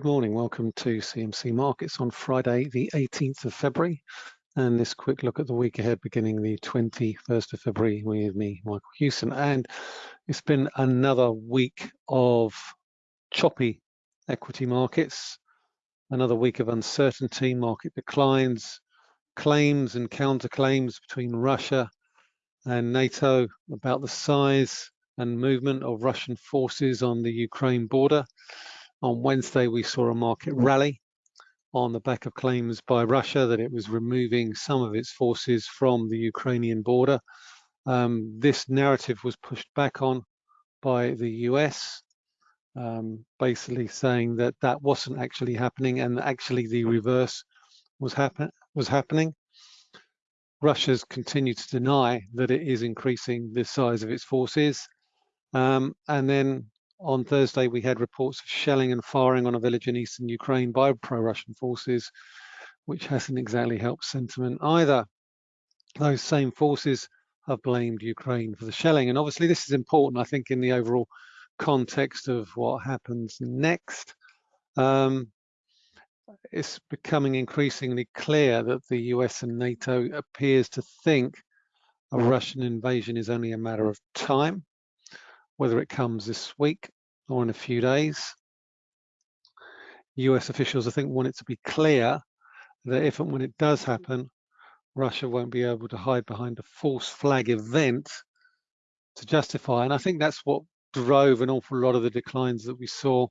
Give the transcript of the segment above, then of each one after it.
Good morning, welcome to CMC Markets on Friday, the 18th of February. And this quick look at the week ahead beginning the 21st of February with me, Michael Hewson. And it's been another week of choppy equity markets, another week of uncertainty, market declines, claims and counterclaims between Russia and NATO about the size and movement of Russian forces on the Ukraine border. On Wednesday, we saw a market rally on the back of claims by Russia that it was removing some of its forces from the Ukrainian border. Um, this narrative was pushed back on by the US, um, basically saying that that wasn't actually happening and actually the reverse was, happen was happening. Russia's continued to deny that it is increasing the size of its forces. Um, and then on Thursday, we had reports of shelling and firing on a village in eastern Ukraine by pro-Russian forces, which hasn't exactly helped sentiment either. Those same forces have blamed Ukraine for the shelling. And obviously this is important, I think, in the overall context of what happens next. Um, it's becoming increasingly clear that the US and NATO appears to think a Russian invasion is only a matter of time whether it comes this week or in a few days. US officials, I think, want it to be clear that if and when it does happen, Russia won't be able to hide behind a false flag event to justify. And I think that's what drove an awful lot of the declines that we saw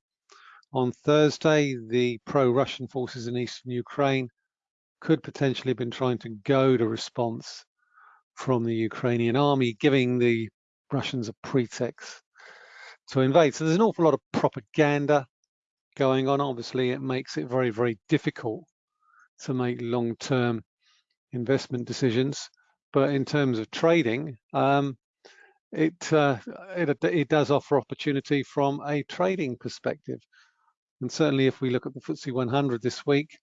on Thursday. The pro-Russian forces in eastern Ukraine could potentially have been trying to goad a response from the Ukrainian army, giving the Russians a pretext to invade. So there's an awful lot of propaganda going on. Obviously, it makes it very, very difficult to make long-term investment decisions. But in terms of trading, um, it, uh, it, it does offer opportunity from a trading perspective. And certainly, if we look at the FTSE 100 this week,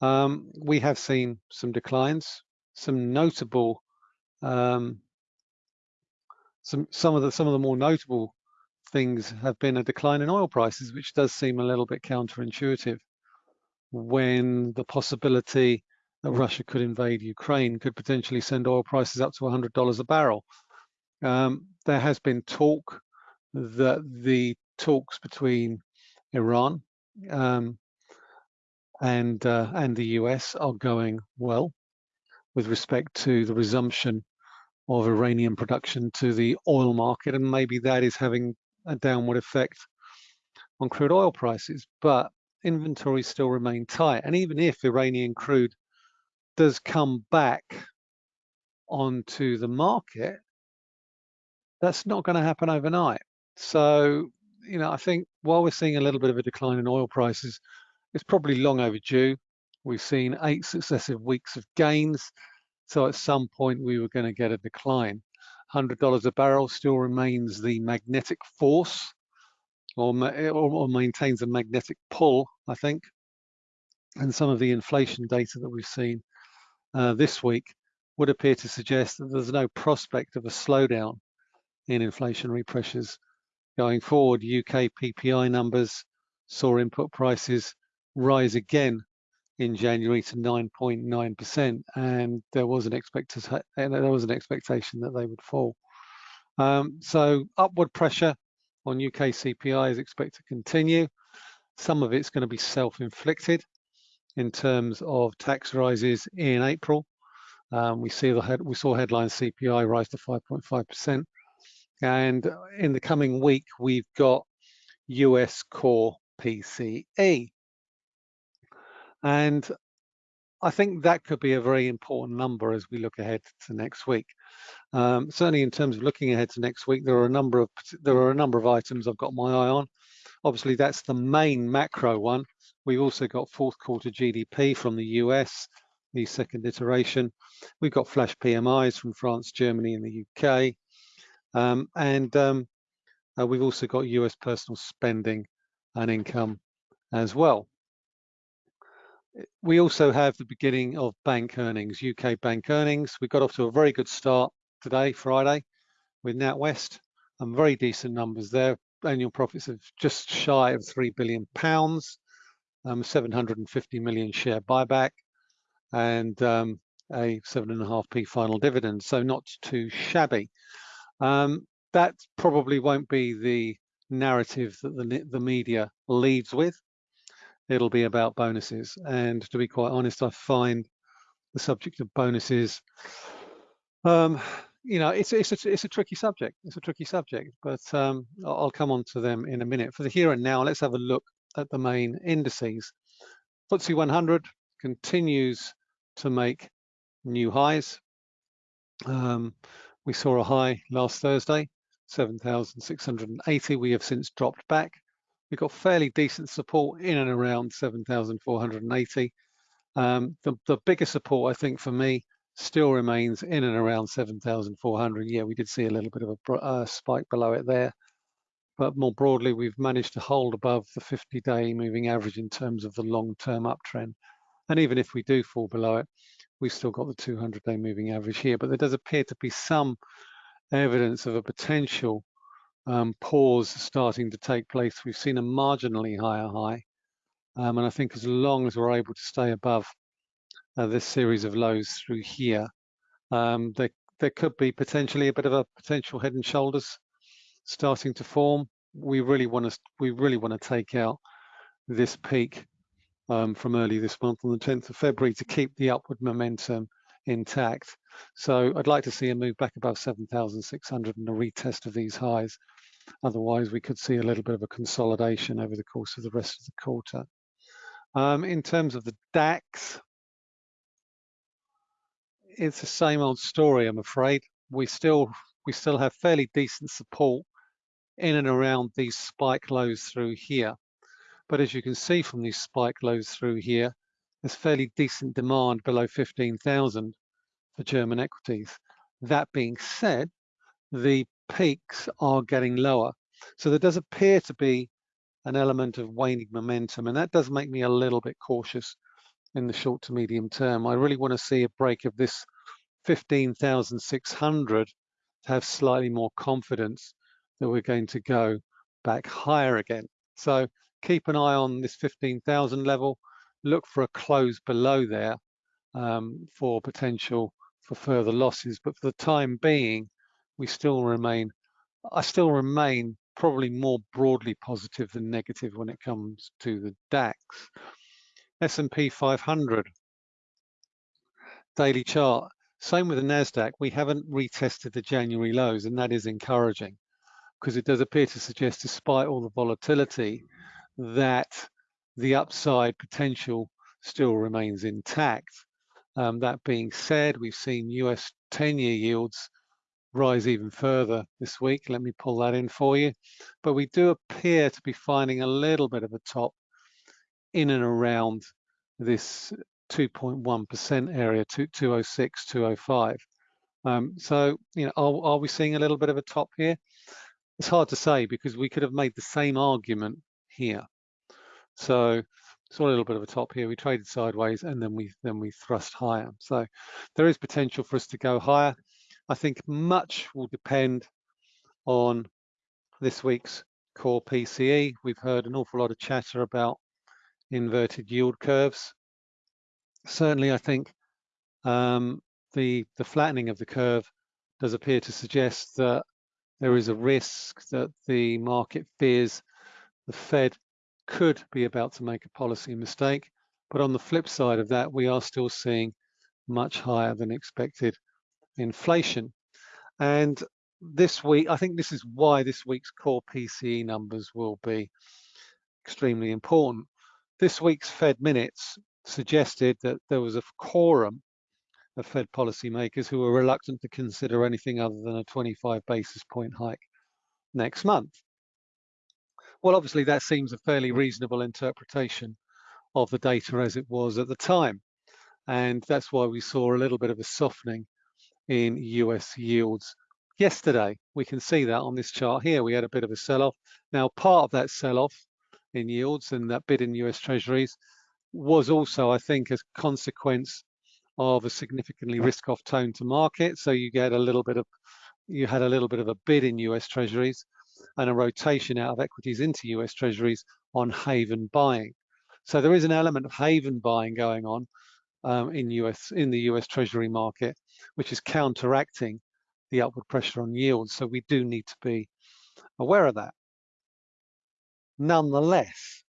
um, we have seen some declines, some notable um, some some of the some of the more notable things have been a decline in oil prices, which does seem a little bit counterintuitive when the possibility that Russia could invade Ukraine could potentially send oil prices up to $100 a barrel. Um, there has been talk that the talks between Iran um, and uh, and the US are going well with respect to the resumption of Iranian production to the oil market, and maybe that is having a downward effect on crude oil prices. But inventories still remain tight, and even if Iranian crude does come back onto the market, that's not going to happen overnight. So, you know, I think while we're seeing a little bit of a decline in oil prices, it's probably long overdue. We've seen eight successive weeks of gains. So at some point we were going to get a decline. $100 a barrel still remains the magnetic force or, or, maintains a magnetic pull, I think. And some of the inflation data that we've seen uh, this week would appear to suggest that there's no prospect of a slowdown in inflationary pressures going forward. UK PPI numbers saw input prices rise again in January to 9.9%, and there was an expectation there was an expectation that they would fall. Um, so upward pressure on UK CPI is expected to continue. Some of it's going to be self-inflicted in terms of tax rises in April. Um, we see the we saw headline CPI rise to 5.5%, and in the coming week we've got US core PCE. And I think that could be a very important number as we look ahead to next week. Um, certainly in terms of looking ahead to next week, there are a number of there are a number of items I've got my eye on. Obviously, that's the main macro one. We've also got fourth quarter GDP from the US, the second iteration. We've got flash PMIs from France, Germany, and the UK. Um, and um, uh, we've also got US personal spending and income as well we also have the beginning of bank earnings, UK bank earnings. We got off to a very good start today, Friday, with NatWest, and very decent numbers there. Annual profits of just shy of three billion pounds. um, 750 million share buyback, and um, a seven and a half p final dividend. So not too shabby. Um, that probably won't be the narrative that the, the media leads with. It'll be about bonuses. And to be quite honest, I find the subject of bonuses, um, you know, it's, it's, a, it's a tricky subject. It's a tricky subject, but um, I'll come on to them in a minute. For the here and now, let's have a look at the main indices. FTSE 100 continues to make new highs. Um, we saw a high last Thursday, 7,680. We have since dropped back. We've got fairly decent support in and around 7,480. Um, the, the biggest support, I think, for me, still remains in and around 7,400. Yeah, we did see a little bit of a uh, spike below it there. But more broadly, we've managed to hold above the 50-day moving average in terms of the long-term uptrend. And even if we do fall below it, we've still got the 200-day moving average here. But there does appear to be some evidence of a potential um, pause starting to take place. We've seen a marginally higher high. Um, and I think as long as we're able to stay above uh, this series of lows through here, um, there, there could be potentially a bit of a potential head and shoulders starting to form. We really want to we really want to take out this peak um, from early this month on the 10th of February to keep the upward momentum intact. So I'd like to see a move back above 7,600 and a retest of these highs. Otherwise, we could see a little bit of a consolidation over the course of the rest of the quarter. Um, in terms of the DAX, it's the same old story, I'm afraid. We still we still have fairly decent support in and around these spike lows through here. But as you can see from these spike lows through here, there's fairly decent demand below 15,000 for German equities. That being said, the peaks are getting lower. So there does appear to be an element of waning momentum, and that does make me a little bit cautious in the short to medium term. I really want to see a break of this 15,600 to have slightly more confidence that we're going to go back higher again. So keep an eye on this 15,000 level, look for a close below there um, for potential for further losses. But for the time being, we still remain, I still remain probably more broadly positive than negative when it comes to the DAX. S&P 500 daily chart. Same with the NASDAQ. We haven't retested the January lows, and that is encouraging because it does appear to suggest, despite all the volatility, that the upside potential still remains intact. Um, that being said, we've seen US 10-year yields rise even further this week. Let me pull that in for you. But we do appear to be finding a little bit of a top in and around this 2.1% area, 206, 205. Um, so, you know, are, are we seeing a little bit of a top here? It's hard to say because we could have made the same argument here. So saw a little bit of a top here. We traded sideways and then we then we thrust higher. So there is potential for us to go higher. I think much will depend on this week's core PCE. We've heard an awful lot of chatter about inverted yield curves. Certainly, I think um, the the flattening of the curve does appear to suggest that there is a risk that the market fears the Fed could be about to make a policy mistake. But on the flip side of that, we are still seeing much higher than expected inflation. And this week, I think this is why this week's core PCE numbers will be extremely important. This week's Fed minutes suggested that there was a quorum of Fed policymakers who were reluctant to consider anything other than a 25 basis point hike next month. Well, obviously that seems a fairly reasonable interpretation of the data as it was at the time. And that's why we saw a little bit of a softening in US yields yesterday. We can see that on this chart here. We had a bit of a sell-off. Now, part of that sell-off in yields and that bid in US treasuries was also, I think, a consequence of a significantly risk-off tone to market. So you get a little bit of, you had a little bit of a bid in US Treasuries and a rotation out of equities into US Treasuries on haven buying. So there is an element of haven buying going on um, in US in the US Treasury market, which is counteracting the upward pressure on yields. So we do need to be aware of that. Nonetheless,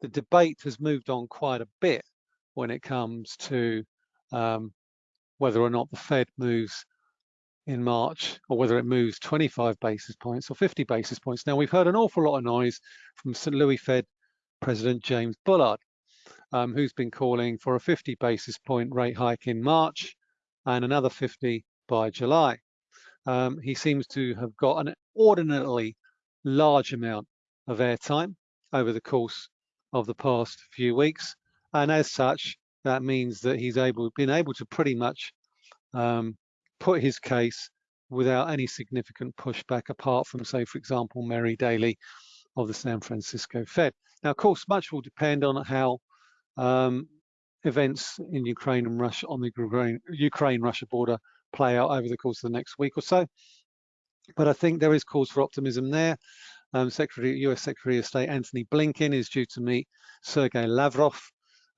the debate has moved on quite a bit when it comes to um, whether or not the Fed moves in March or whether it moves 25 basis points or 50 basis points. Now, we've heard an awful lot of noise from St. Louis Fed President James Bullard, um, who's been calling for a 50 basis point rate hike in March and another 50 by July. Um, he seems to have got an ordinarily large amount of airtime over the course of the past few weeks. And as such, that means that he's able been able to pretty much um, put his case without any significant pushback apart from, say, for example, Mary Daly of the San Francisco Fed. Now, of course, much will depend on how um, events in Ukraine and Russia on the Ukraine-Russia border play out over the course of the next week or so. But I think there is cause for optimism there. Um, Secretary, US Secretary of State Antony Blinken is due to meet Sergei Lavrov,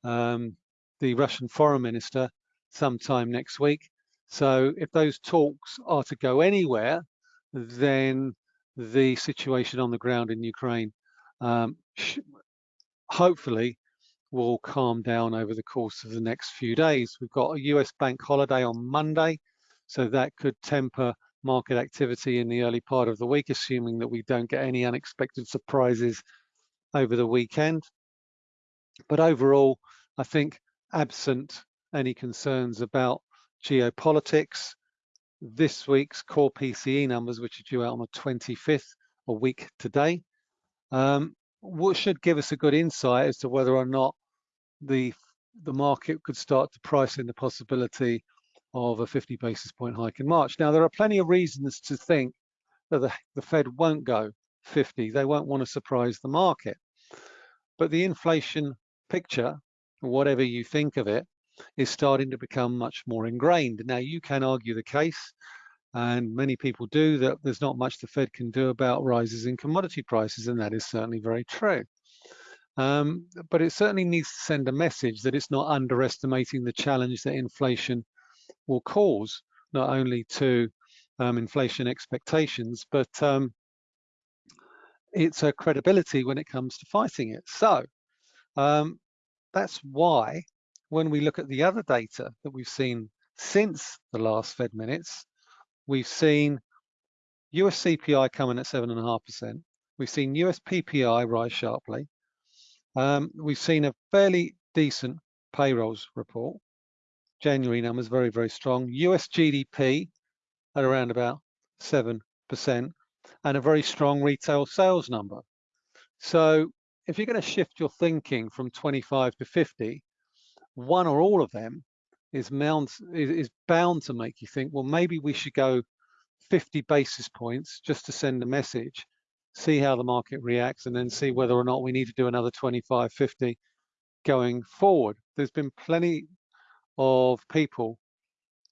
um, the Russian foreign minister, sometime next week. So if those talks are to go anywhere, then the situation on the ground in Ukraine um, hopefully will calm down over the course of the next few days. We've got a US bank holiday on Monday, so that could temper market activity in the early part of the week, assuming that we don't get any unexpected surprises over the weekend. But overall, I think absent any concerns about geopolitics. This week's core PCE numbers, which are due out on the 25th, a week today, um, should give us a good insight as to whether or not the the market could start to price in the possibility of a 50 basis point hike in March. Now, there are plenty of reasons to think that the, the Fed won't go 50. They won't want to surprise the market. But the inflation picture, whatever you think of it, is starting to become much more ingrained. Now, you can argue the case, and many people do, that there's not much the Fed can do about rises in commodity prices, and that is certainly very true. Um, but it certainly needs to send a message that it's not underestimating the challenge that inflation will cause, not only to um, inflation expectations, but um, its a credibility when it comes to fighting it. So um, that's why when we look at the other data that we've seen since the last Fed minutes, we've seen US CPI coming at 7.5%. We've seen US PPI rise sharply. Um, we've seen a fairly decent payrolls report. January numbers very, very strong. US GDP at around about 7% and a very strong retail sales number. So if you're going to shift your thinking from 25 to 50, one or all of them is, is bound to make you think, well, maybe we should go 50 basis points just to send a message, see how the market reacts, and then see whether or not we need to do another 25, 50 going forward. There's been plenty of people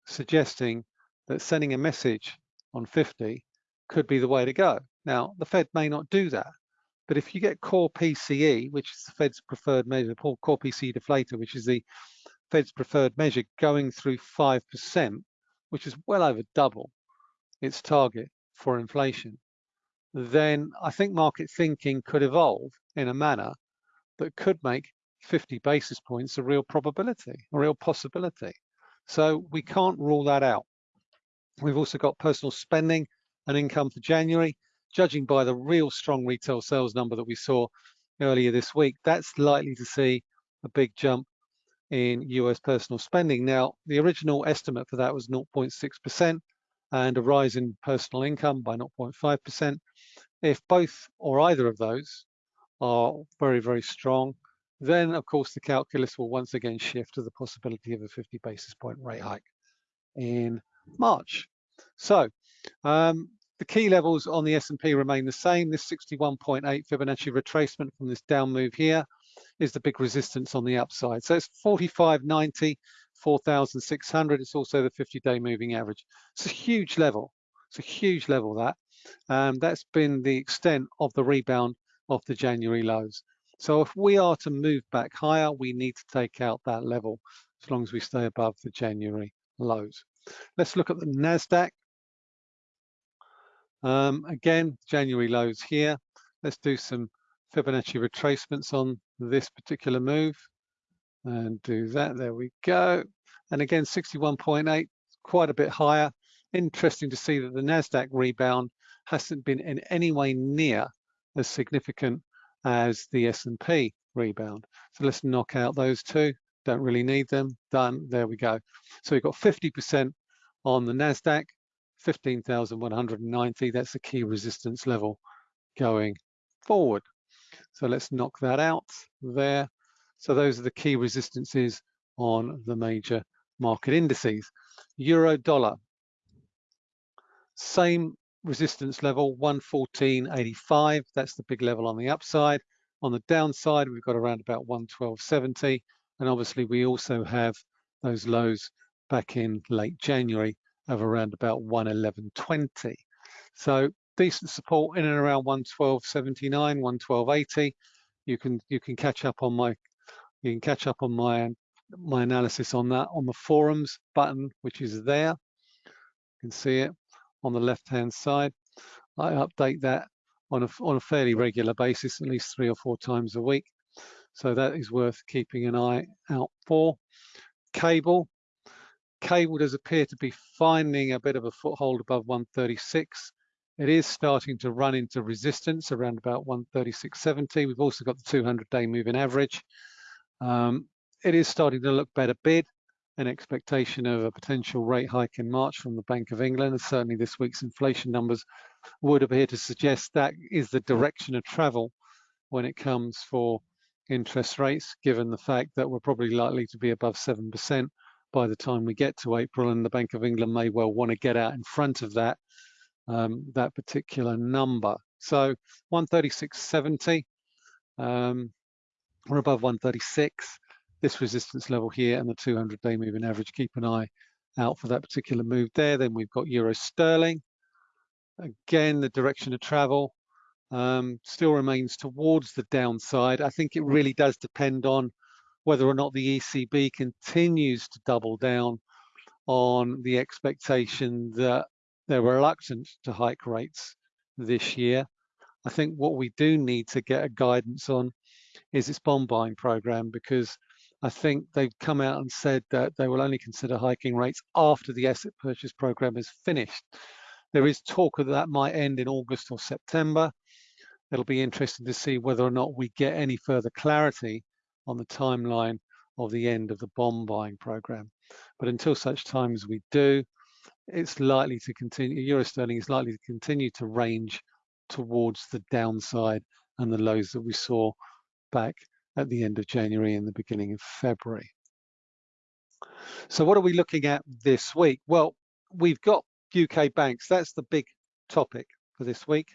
suggesting that sending a message on 50 could be the way to go. Now, the Fed may not do that, but if you get core PCE, which is the Fed's preferred measure, core PCE deflator, which is the Fed's preferred measure going through 5%, which is well over double its target for inflation, then I think market thinking could evolve in a manner that could make 50 basis points a real probability, a real possibility. So we can't rule that out. We've also got personal spending and income for January judging by the real strong retail sales number that we saw earlier this week, that's likely to see a big jump in US personal spending. Now, the original estimate for that was 0.6% and a rise in personal income by 0.5%. If both or either of those are very, very strong, then of course the calculus will once again shift to the possibility of a 50 basis point rate hike in March. So um, the key levels on the S&P remain the same. This 61.8 Fibonacci retracement from this down move here is the big resistance on the upside. So it's 45.90, 4,600. It's also the 50-day moving average. It's a huge level. It's a huge level that. Um, that's been the extent of the rebound of the January lows. So if we are to move back higher, we need to take out that level as long as we stay above the January lows. Let's look at the NASDAQ. Um, again, January lows here. Let's do some Fibonacci retracements on this particular move and do that. There we go. And again, 61.8, quite a bit higher. Interesting to see that the NASDAQ rebound hasn't been in any way near as significant as the S&P rebound. So let's knock out those two. Don't really need them. Done. There we go. So we've got 50% on the NASDAQ, 15,190. That's the key resistance level going forward. So let's knock that out there. So those are the key resistances on the major market indices. Euro dollar, same resistance level, 114.85. That's the big level on the upside. On the downside, we've got around about 112.70. And obviously we also have those lows back in late January of around about 111.20. So decent support in and around 112.79, 112.80. You can you can catch up on my you can catch up on my my analysis on that on the forums button, which is there. You can see it on the left hand side. I update that on a on a fairly regular basis, at least three or four times a week. So that is worth keeping an eye out for. Cable. Cable does appear to be finding a bit of a foothold above 136. It is starting to run into resistance around about 136.70. We've also got the 200-day moving average. Um, it is starting to look better bid an expectation of a potential rate hike in March from the Bank of England. And certainly this week's inflation numbers would appear to suggest that is the direction of travel when it comes for interest rates, given the fact that we're probably likely to be above 7% by the time we get to April, and the Bank of England may well want to get out in front of that, um, that particular number. So 136.70, um, we're above 136. This resistance level here and the 200-day moving average, keep an eye out for that particular move there. Then we've got Euro Sterling. Again, the direction of travel um, still remains towards the downside. I think it really does depend on whether or not the ECB continues to double down on the expectation that they're reluctant to hike rates this year. I think what we do need to get a guidance on is its bond buying program because I think they've come out and said that they will only consider hiking rates after the asset purchase program is finished. There is talk that that might end in August or September. It'll be interesting to see whether or not we get any further clarity on the timeline of the end of the bond buying program. But until such time as we do, it's likely to continue, Euro sterling is likely to continue to range towards the downside and the lows that we saw back at the end of January and the beginning of February. So what are we looking at this week? Well, we've got UK banks. That's the big topic for this week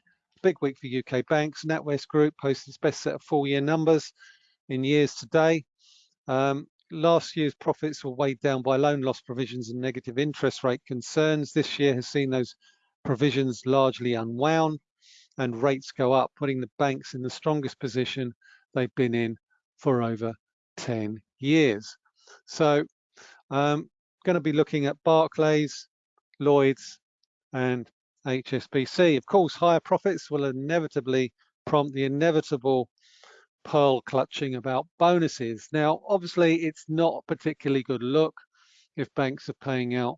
big week for UK banks. NatWest Group posted its best set of full year numbers in years today. Um, last year's profits were weighed down by loan loss provisions and negative interest rate concerns. This year has seen those provisions largely unwound and rates go up, putting the banks in the strongest position they've been in for over 10 years. So um, going to be looking at Barclays, Lloyds and HSBC. Of course, higher profits will inevitably prompt the inevitable pearl clutching about bonuses. Now, obviously, it's not a particularly good look if banks are paying out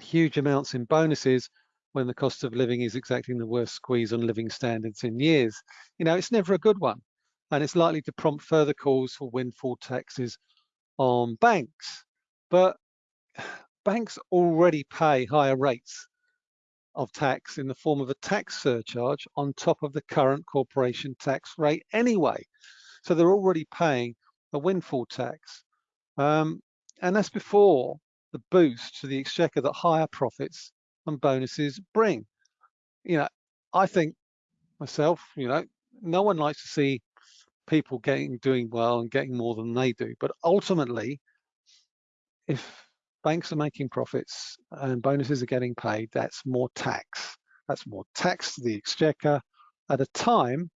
huge amounts in bonuses when the cost of living is exacting the worst squeeze on living standards in years. You know, it's never a good one. And it's likely to prompt further calls for windfall taxes on banks. But banks already pay higher rates of tax in the form of a tax surcharge on top of the current corporation tax rate anyway. So they're already paying a windfall tax. Um, and that's before the boost to the exchequer that higher profits and bonuses bring. You know, I think myself, you know, no one likes to see people getting doing well and getting more than they do. But ultimately, if banks are making profits and bonuses are getting paid, that's more tax. That's more tax to the exchequer at a time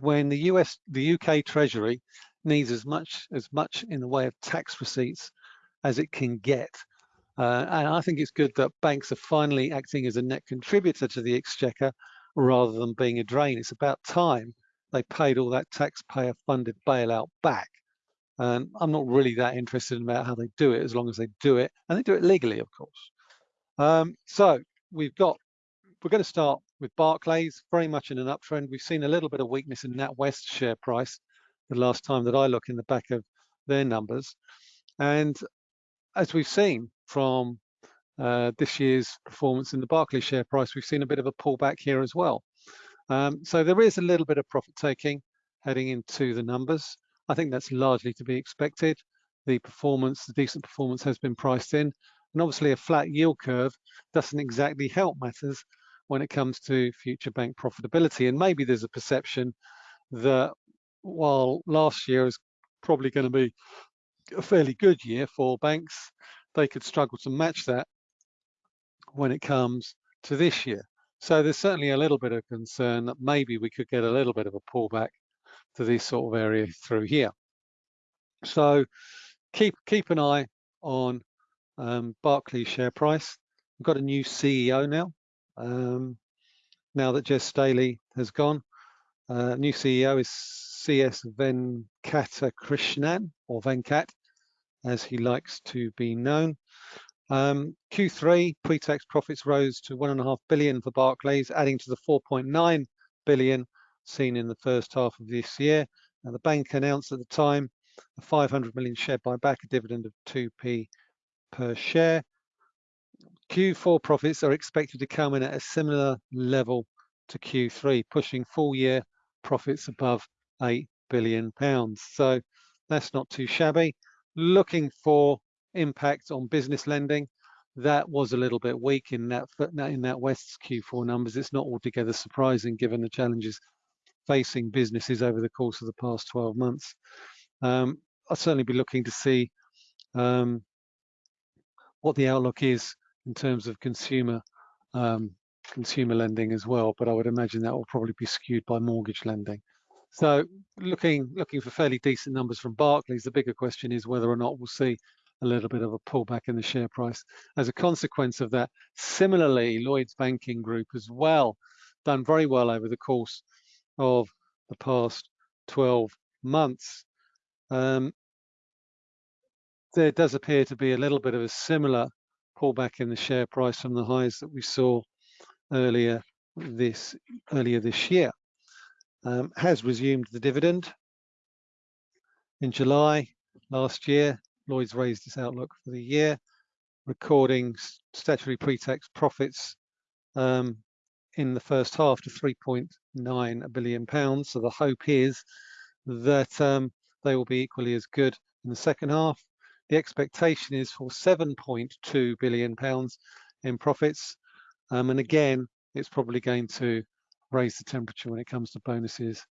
when the US, the UK Treasury needs as much as much in the way of tax receipts as it can get. Uh, and I think it's good that banks are finally acting as a net contributor to the exchequer rather than being a drain. It's about time they paid all that taxpayer funded bailout back. And I'm not really that interested in about how they do it as long as they do it and they do it legally, of course. Um, so we've got, we're going to start with Barclays, very much in an uptrend. We've seen a little bit of weakness in NatWest share price the last time that I look in the back of their numbers. And as we've seen from uh, this year's performance in the Barclays share price, we've seen a bit of a pullback here as well. Um, so there is a little bit of profit taking heading into the numbers. I think that's largely to be expected. The performance, the decent performance has been priced in. And obviously a flat yield curve doesn't exactly help matters when it comes to future bank profitability. And maybe there's a perception that while last year is probably going to be a fairly good year for banks, they could struggle to match that when it comes to this year. So there's certainly a little bit of concern that maybe we could get a little bit of a pullback to this sort of area through here. So keep keep an eye on um, Barclays share price. We've got a new CEO now. Um, now that Jess Staley has gone, uh, new CEO is CS Venkatakrishnan or Venkat, as he likes to be known. Um, Q3 pre-tax profits rose to one and a half billion for Barclays, adding to the 4.9 billion seen in the first half of this year. Now, the bank announced at the time a 500 million share buyback, a dividend of 2p per share. Q4 profits are expected to come in at a similar level to Q3, pushing full year profits above 8 billion pounds. So that's not too shabby. Looking for impact on business lending. That was a little bit weak in that in NatWest's Q4 numbers. It's not altogether surprising given the challenges facing businesses over the course of the past 12 months. Um, I'll certainly be looking to see um, what the outlook is in terms of consumer um, consumer lending as well, but I would imagine that will probably be skewed by mortgage lending. So looking looking for fairly decent numbers from Barclays, the bigger question is whether or not we'll see a little bit of a pullback in the share price as a consequence of that. Similarly, Lloyds Banking Group as well done very well over the course of the past 12 months. Um, there does appear to be a little bit of a similar pullback in the share price from the highs that we saw earlier this earlier this year. Um, has resumed the dividend in July last year. Lloyd's raised its outlook for the year, recording statutory pre-tax profits um, in the first half to 3.9 billion pounds. So the hope is that um, they will be equally as good in the second half. The expectation is for 7.2 billion pounds in profits. Um, and again, it's probably going to raise the temperature when it comes to bonuses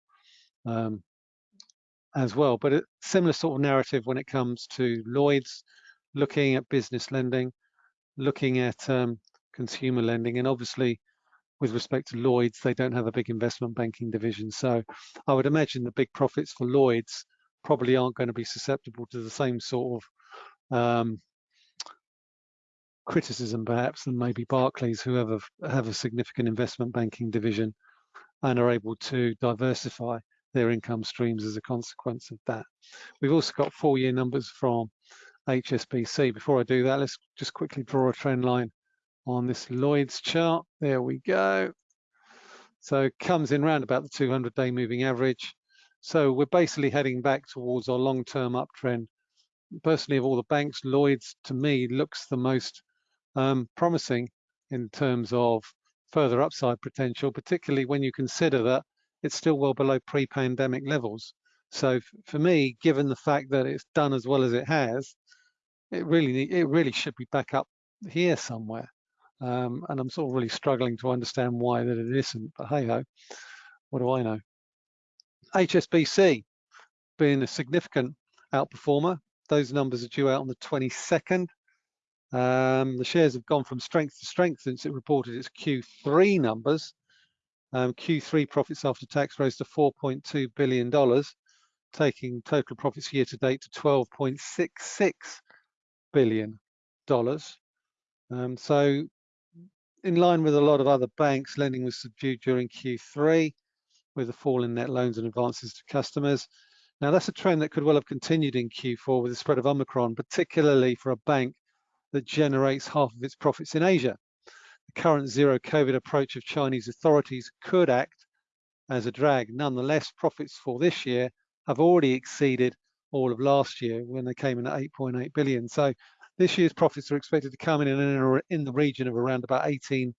um, as well. But a similar sort of narrative when it comes to Lloyd's, looking at business lending, looking at um, consumer lending, and obviously with respect to Lloyd's, they don't have a big investment banking division. So I would imagine the big profits for Lloyd's probably aren't going to be susceptible to the same sort of um, criticism perhaps than maybe Barclays, who have a, have a significant investment banking division and are able to diversify their income streams as a consequence of that. We've also got four-year numbers from HSBC. Before I do that, let's just quickly draw a trend line on this Lloyd's chart. There we go. So it comes in around about the 200-day moving average. So we're basically heading back towards our long-term uptrend. Personally, of all the banks, Lloyd's to me looks the most um, promising in terms of further upside potential, particularly when you consider that it's still well below pre-pandemic levels. So for me, given the fact that it's done as well as it has, it really it really should be back up here somewhere. Um, and I'm sort of really struggling to understand why that it isn't. But hey ho, what do I know? HSBC being a significant outperformer. Those numbers are due out on the 22nd. Um, the shares have gone from strength to strength since it reported its Q3 numbers. Um, Q3 profits after tax rose to $4.2 billion, taking total profits year to date to $12.66 billion. Um, so in line with a lot of other banks, lending was subdued during Q3 with a fall in net loans and advances to customers. Now that's a trend that could well have continued in Q4 with the spread of Omicron, particularly for a bank that generates half of its profits in Asia. Current zero COVID approach of Chinese authorities could act as a drag. Nonetheless, profits for this year have already exceeded all of last year when they came in at 8.8 billion. So this year's profits are expected to come in in, in the region of around about 18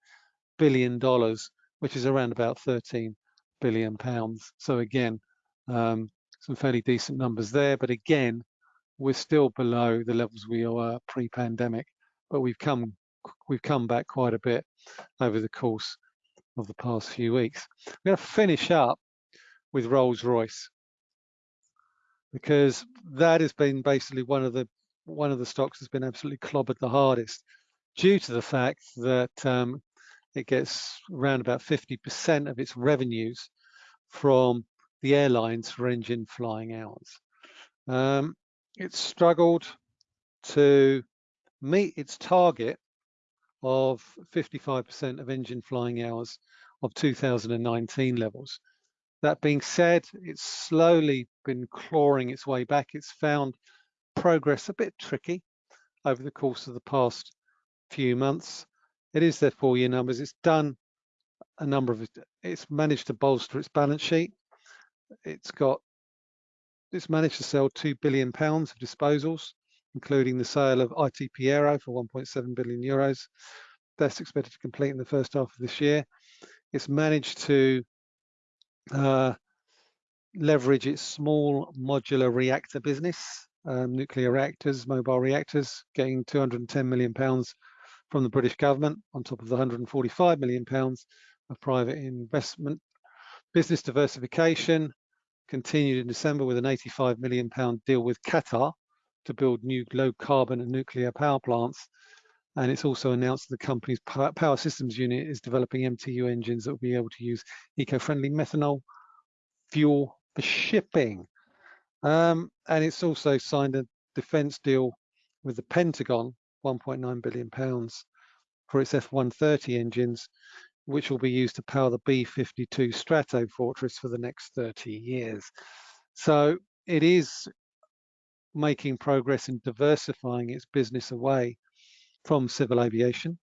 billion dollars, which is around about 13 billion pounds. So again, um, some fairly decent numbers there, but again, we're still below the levels we were pre-pandemic, but we've come we've come back quite a bit over the course of the past few weeks. We're going to finish up with Rolls-Royce because that has been basically one of the one of the stocks that's been absolutely clobbered the hardest due to the fact that um, it gets around about 50% of its revenues from the airlines for engine flying hours. Um, it struggled to meet its target of 55% of engine flying hours of 2019 levels. That being said, it's slowly been clawing its way back. It's found progress a bit tricky over the course of the past few months. It is their four year numbers. It's done a number of, it's managed to bolster its balance sheet. It's got, it's managed to sell two billion pounds of disposals, including the sale of ITP Aero for 1.7 billion euros. That's expected to complete in the first half of this year. It's managed to uh, leverage its small modular reactor business, um, nuclear reactors, mobile reactors, getting 210 million pounds from the British government on top of the 145 million pounds of private investment. Business diversification continued in December with an 85 million pound deal with Qatar to build new low carbon and nuclear power plants. And it's also announced that the company's power systems unit is developing MTU engines that will be able to use eco-friendly methanol fuel for shipping. Um, and it's also signed a defense deal with the Pentagon, 1.9 billion pounds for its F-130 engines, which will be used to power the B-52 Stratofortress for the next 30 years. So it is making progress in diversifying its business away from civil aviation.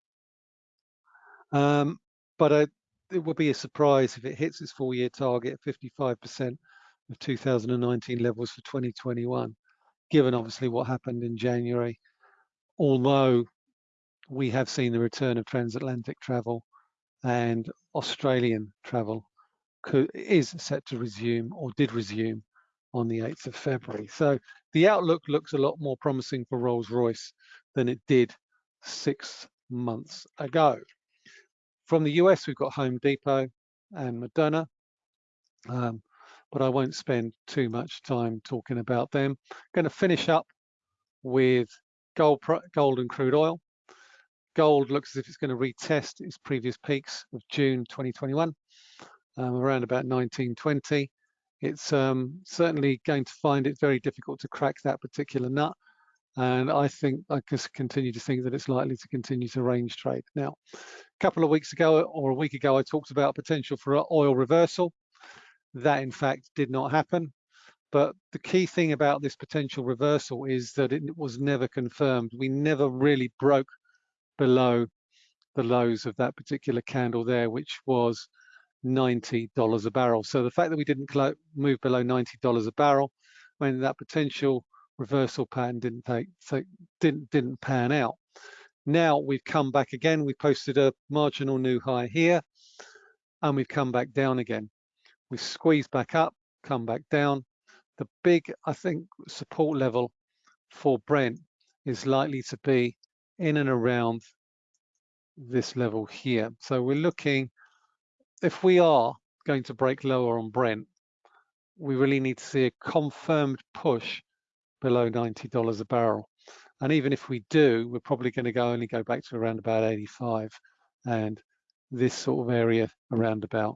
Um, but uh, it will be a surprise if it hits its four-year target, 55% of 2019 levels for 2021, given obviously what happened in January. Although we have seen the return of transatlantic travel and Australian travel is set to resume or did resume on the 8th of February. So the outlook looks a lot more promising for Rolls-Royce than it did six months ago. From the US, we've got Home Depot and Moderna, um, but I won't spend too much time talking about them. I'm going to finish up with gold, gold and crude oil. Gold looks as if it's going to retest its previous peaks of June 2021, um, around about 1920. It's um, certainly going to find it very difficult to crack that particular nut. And I think I just continue to think that it's likely to continue to range trade. Now, a couple of weeks ago or a week ago, I talked about potential for an oil reversal. That in fact did not happen. But the key thing about this potential reversal is that it was never confirmed. We never really broke below the lows of that particular candle there, which was $90 a barrel. So the fact that we didn't move below $90 a barrel when that potential reversal pattern didn't take, so didn't didn't pan out. Now we've come back again. We posted a marginal new high here, and we've come back down again. We squeezed back up, come back down. The big, I think, support level for Brent is likely to be in and around this level here. So we're looking, if we are going to break lower on Brent, we really need to see a confirmed push below $90 a barrel. And even if we do, we're probably going to go only go back to around about 85 and this sort of area around about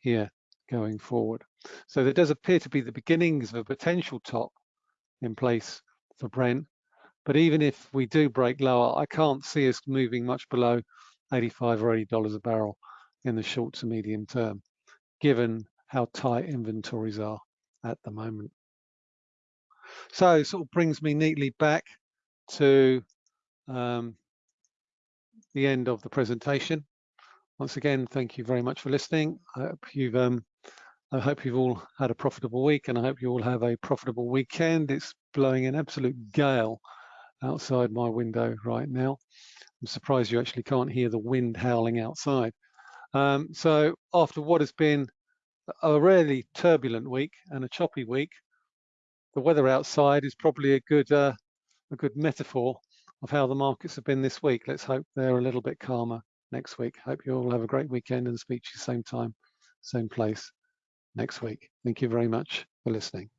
here going forward. So there does appear to be the beginnings of a potential top in place for Brent. But even if we do break lower, I can't see us moving much below 85 or 80 dollars a barrel in the short to medium term, given how tight inventories are at the moment. So it sort of brings me neatly back to um, the end of the presentation. Once again, thank you very much for listening. I hope you've um, I hope you've all had a profitable week and I hope you all have a profitable weekend. It's blowing an absolute gale outside my window right now. I'm surprised you actually can't hear the wind howling outside. Um, so after what has been a really turbulent week and a choppy week, the weather outside is probably a good uh, a good metaphor of how the markets have been this week. Let's hope they're a little bit calmer next week. Hope you all have a great weekend and speak to you same time, same place next week. Thank you very much for listening.